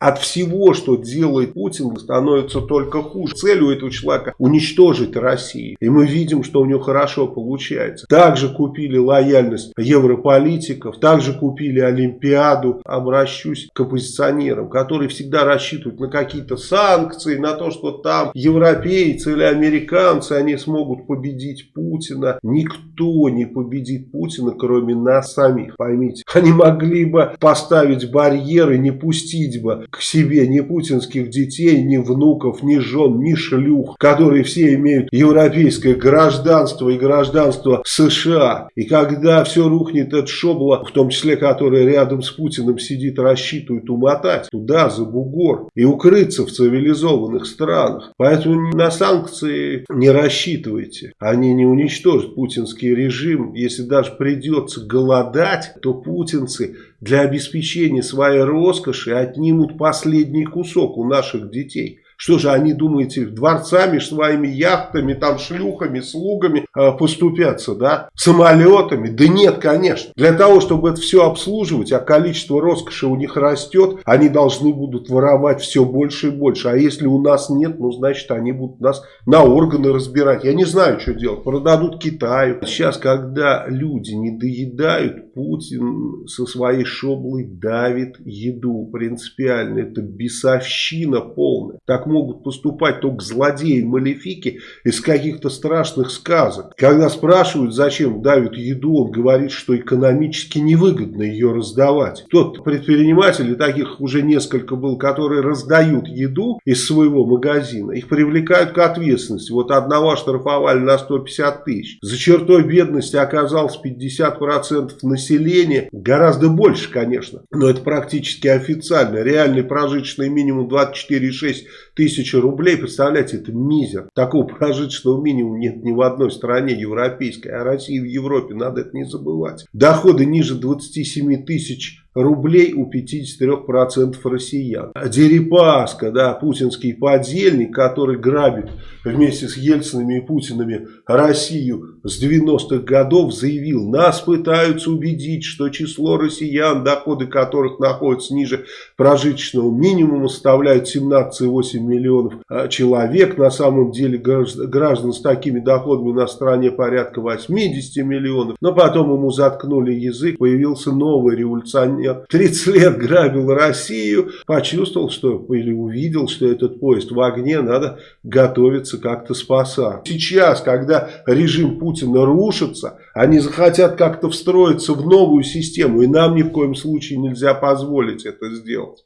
от всего, что делает Путин, становится только хуже. Цель у этого человека уничтожить Россию. И мы видим, что у него хорошо получается. Также купили лояльность европолитиков, также купили Олимпиаду. Обращусь к оппозиционерам, которые всегда рассчитывают на какие-то санкции, на то, что там европейцы или американцы, они смогут победить Путина. Никто не победит Путина, кроме нас самих. Поймите, они могли бы поставить барьеры, не пустить бы к себе ни путинских детей, ни внуков, ни жен, ни шлюх, которые все имеют европейское гражданство и гражданство США. И когда все рухнет, этот шобло, в том числе, который рядом с Путиным сидит, рассчитывает умотать туда, за бугор, и укрыться в цивилизованных странах. Поэтому на санкции не рассчитывайте. Они не уничтожат путинский режим. Если даже придется голодать, то путинцы для обеспечения своей роскоши отнимут последний кусок у наших детей. Что же они, думаете, дворцами, своими яхтами, там шлюхами, слугами э, поступятся, да? Самолетами? Да нет, конечно. Для того, чтобы это все обслуживать, а количество роскоши у них растет, они должны будут воровать все больше и больше. А если у нас нет, ну, значит, они будут нас на органы разбирать. Я не знаю, что делать. Продадут Китаю. Сейчас, когда люди не доедают, Путин со своей шоблой давит еду принципиально. Это бесовщина полная. Так могут поступать только злодеи-малефики из каких-то страшных сказок. Когда спрашивают, зачем давят еду, он говорит, что экономически невыгодно ее раздавать. Тот предприниматель, и таких уже несколько был, которые раздают еду из своего магазина, их привлекают к ответственности. Вот одного оштрафовали на 150 тысяч. За чертой бедности оказалось 50% населения, гораздо больше, конечно, но это практически официально. Реальный прожиточный минимум 24,6 тысячи рублей, представляете, это мизер. Такого прожиточного минимума нет ни в одной стране европейской, а России в Европе, надо это не забывать. Доходы ниже 27 тысяч рублей у 53% россиян. Дерипаска, да, путинский подельник, который грабит вместе с Ельцинами и Путинами Россию с 90-х годов, заявил, нас пытаются убедить, что число россиян, доходы которых находятся ниже прожиточного минимума, составляют 17,8 миллионов а человек. На самом деле граждан с такими доходами на стране порядка 80 миллионов. Но потом ему заткнули язык, появился новый революционер я 30 лет грабил Россию, почувствовал, что или увидел, что этот поезд в огне, надо готовиться как-то спасать. Сейчас, когда режим Путина рушится, они захотят как-то встроиться в новую систему, и нам ни в коем случае нельзя позволить это сделать.